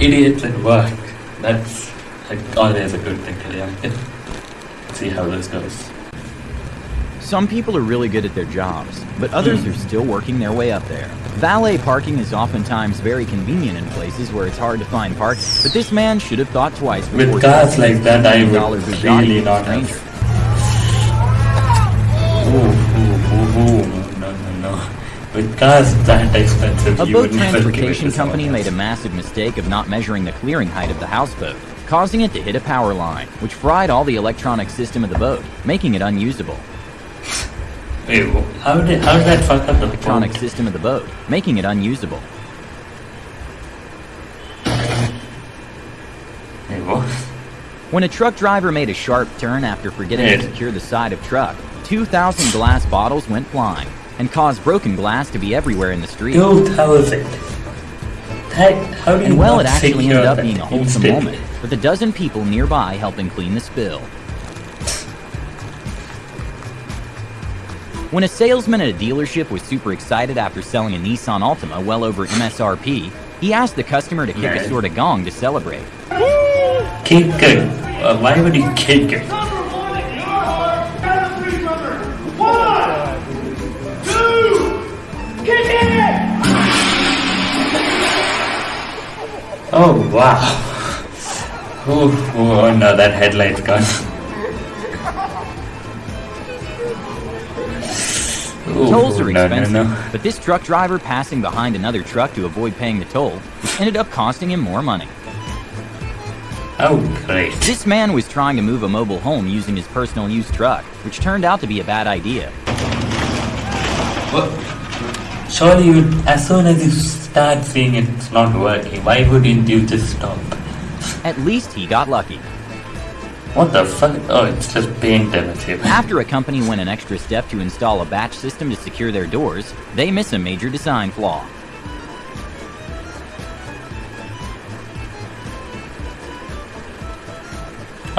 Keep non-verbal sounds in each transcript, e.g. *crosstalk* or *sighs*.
idiots at work. That's like, always a good thing to do. See how this goes. Some people are really good at their jobs, but others hmm. are still working their way up there. Valet parking is oftentimes very convenient in places where it's hard to find parking, but this man should have thought twice before With cars like that, I would really not have. Ooh, ooh, ooh, ooh. That expensive, A boat would never give it transportation company made a massive mistake of not measuring the clearing height of the houseboat, causing it to hit a power line, which fried all the electronic system of the boat, making it unusable. Wait, how did how did that fuck up the Electronic boat? system of the boat, making it unusable. Wait? When a truck driver made a sharp turn after forgetting to secure the side of truck, 2,000 glass bottles went flying and caused broken glass to be everywhere in the street. Two thousand. That how do you And well, it actually ended up being a wholesome instantly? moment, with a dozen people nearby helping clean the spill. When a salesman at a dealership was super excited after selling a Nissan Altima well over MSRP, he asked the customer to kick a sort of gong to celebrate. Kick. Uh, why would you kick it? Oh wow. Oh, oh no, that headlight's gone. Ooh, Tolls are no, no, expensive, no. but this truck driver passing behind another truck to avoid paying the toll, ended up costing him more money. Oh great. This man was trying to move a mobile home using his personal use truck, which turned out to be a bad idea. What? Surely you, as soon as you start seeing it's not working, why wouldn't you just stop? At least he got lucky. What the fuck? Oh, it's just paint adhesive. *laughs* After a company went an extra step to install a batch system to secure their doors, they miss a major design flaw.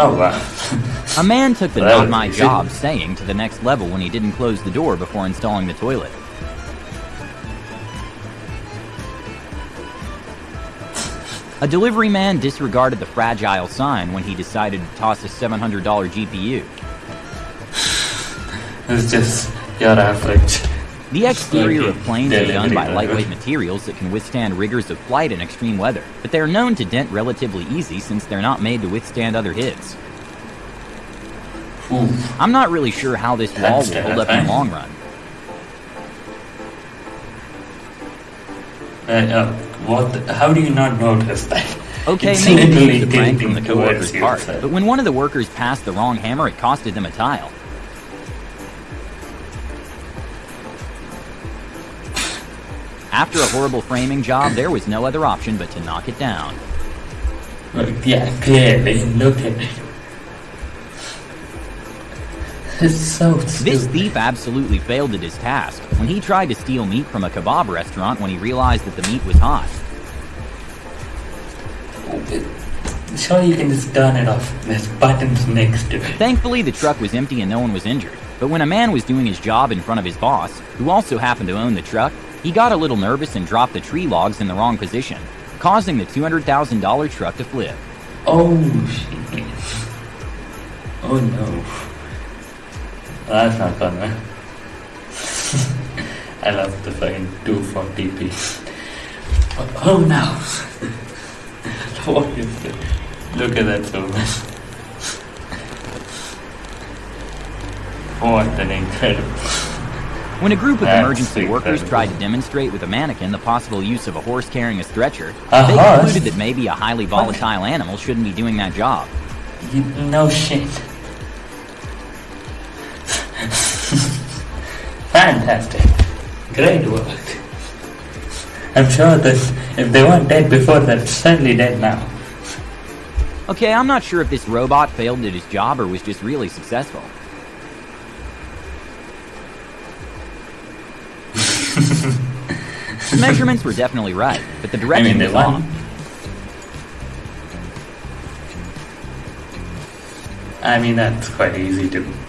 Oh wow. A man took the not my job saying to the next level when he didn't close the door before installing the toilet. A delivery man disregarded the fragile sign when he decided to toss a $700 GPU. *sighs* It's just your average. The exterior of planes are done by lightweight materials that can withstand rigors of flight in extreme weather, but they are known to dent relatively easy since they're not made to withstand other hits. Ooh. I'm not really sure how this wall will hold up in the long run. Uh, uh, what? the- how do you not notice that? Okay, it's maybe literally a prank from the coworker's part, but when one of the workers passed the wrong hammer, it costed them a tile. After a horrible framing job, there was no other option but to knock it down. Look, yeah, clearly. Look at it. It's so This thief absolutely failed at his task when he tried to steal meat from a kebab restaurant when he realized that the meat was hot. Surely you can just turn it off. There's buttons next to it. Thankfully, the truck was empty and no one was injured. But when a man was doing his job in front of his boss, who also happened to own the truck, he got a little nervous and dropped the tree logs in the wrong position, causing the $200,000 truck to flip. Oh shit. Oh no. That's not fun, man. *laughs* I love the fucking 240p. Oh no. *laughs* what is it? Look at that so much. What an incredible. When a group of That's emergency workers incredible. tried to demonstrate with a mannequin the possible use of a horse carrying a stretcher, A they horse? concluded that maybe a highly volatile animal shouldn't be doing that job. You, no shit. Fantastic. Great work. I'm sure that if they weren't dead before, they're certainly dead now. Okay, I'm not sure if this robot failed at his job or was just really successful. *laughs* the measurements were definitely right, but the direction I mean, they was won. off. I mean, that's quite easy to.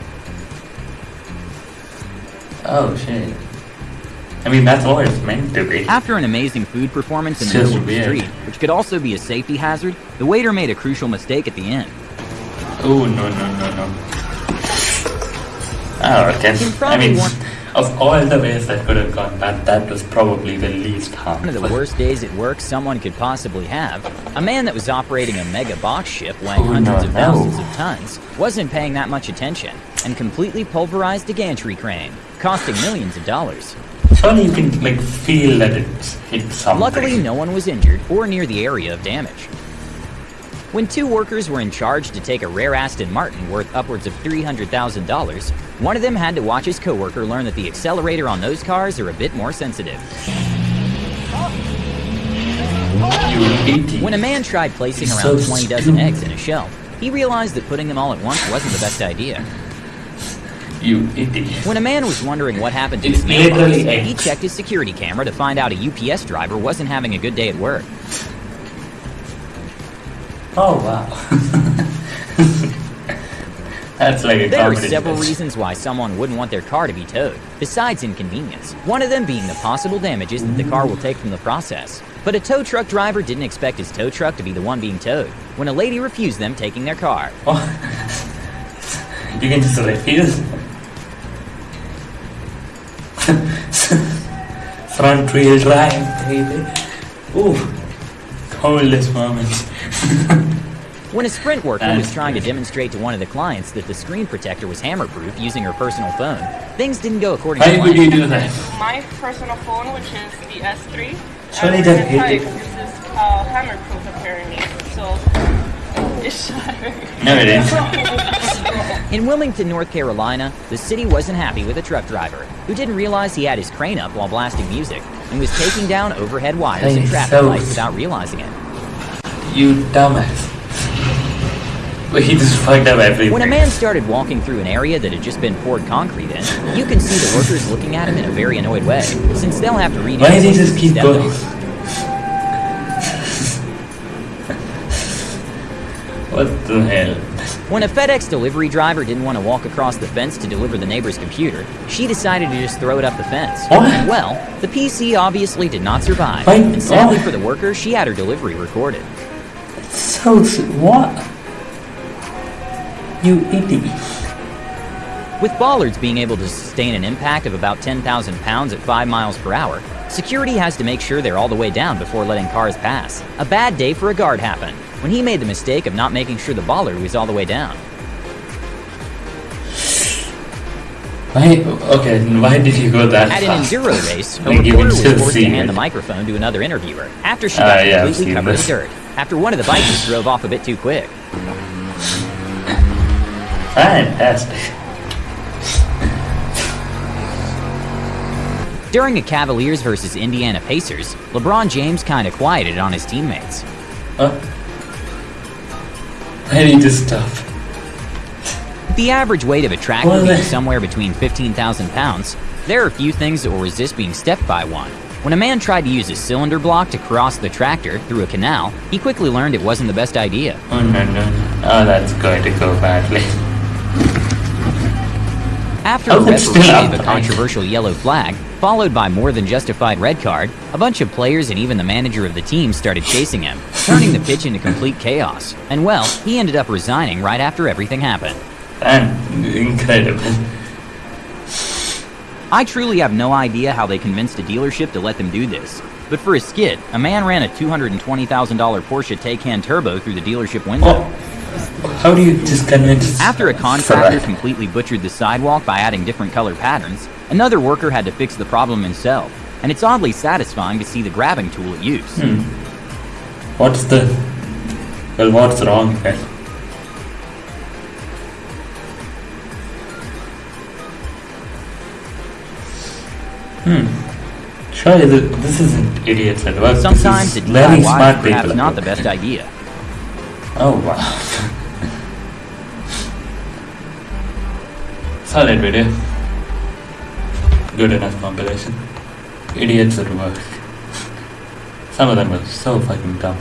Oh shit. I mean, that's what it's meant to be. After an amazing food performance in the middle of the street, which could also be a safety hazard, the waiter made a crucial mistake at the end. Oh, no, no, no, no. Oh, okay. I mean, want- of all the ways that could have gone bad, that was probably the least harmful. One of the worst days at work someone could possibly have. A man that was operating a mega box ship weighing Oh, hundreds no, of thousands of tons wasn't paying that much attention and completely pulverized a gantry crane, costing millions of dollars. Surely you can, like, feel that it's hit something. Luckily, no one was injured or near the area of damage. When two workers were in charge to take a rare Aston Martin worth upwards of $300,000, one of them had to watch his coworker learn that the accelerator on those cars are a bit more sensitive. When a man tried placing around so 20 dozen eggs in a shell, he realized that putting them all at once wasn't the best idea. You idiot. When a man was wondering what happened to It's his mailbox, he checked his security camera to find out a UPS driver wasn't having a good day at work. Oh, wow. That's like a There are several reasons why someone wouldn't want their car to be towed, besides inconvenience. One of them being the possible damages that the car will take from the process. But a tow truck driver didn't expect his tow truck to be the one being towed when a lady refused them taking their car. Oh. you can just refuse. *laughs* Front wheel drive, baby. Ooh, coldest moment. *laughs* When a Sprint worker That's was trying to demonstrate to one of the clients that the screen protector was hammer-proof using her personal phone, things didn't go according Why to would plan. you do that? my personal phone, which is the S3. Surely I that was hit it. This is uh, hammer-proof apparently, so it's shattered. *laughs* No, it *laughs* is. In Wilmington, North Carolina, the city wasn't happy with a truck driver who didn't realize he had his crane up while blasting music and was taking down overhead wires and traffic so- lights without realizing it. You dumbass. But he just fucked up everything. When a man started walking through an area that had just been poured concrete in, you can see the workers looking at him in a very annoyed way, since they'll have to read Why did he just keep going? *laughs* what the hell? When a FedEx delivery driver didn't want to walk across the fence to deliver the neighbor's computer, she decided to just throw it up the fence. Well, the PC obviously did not survive. Wait, and sadly for the worker, she had her delivery recorded. So, what? You idiot. With bollards being able to sustain an impact of about 10,000 pounds at 5 miles per hour, security has to make sure they're all the way down before letting cars pass. A bad day for a guard happened when he made the mistake of not making sure the bollard was all the way down. Why? Okay, why did you go that At an enduro *laughs* race, a reporter was forced to hand it. the microphone to another interviewer after she Ah, got yeah, completely covered in dirt. After one of the bikers drove off a bit too quick. Fantastic. During a Cavaliers versus Indiana Pacers, LeBron James kinda quieted on his teammates. Huh? Did you just stop? The average weight of a tractor being they- somewhere between 15,000 pounds, there are a few things that will resist being stepped by one. When a man tried to use a cylinder block to cross the tractor through a canal, he quickly learned it wasn't the best idea. Oh no no. Oh, that's going to go badly. *laughs* After a referee gave a controversial yellow flag, followed by more than justified red card, a bunch of players and even the manager of the team started chasing him, turning the pitch into complete chaos. And well, he ended up resigning right after everything happened. And incredible. I truly have no idea how they convinced a dealership to let them do this. But for a skit, a man ran a $220,000 Porsche Taycan Turbo through the dealership window. Oh, how do you just convince? After a contractor completely butchered the sidewalk by adding different color patterns, another worker had to fix the problem himself. And it's oddly satisfying to see the grabbing tool it used. Hmm. What's the? Well, what's wrong then? Hmm. Surely th- this isn't idiots at work. Sometimes this is very DIY smart people. not the best idea. Oh wow. Solid video. Good enough compilation. Idiots at work. Some of them were so fucking dumb.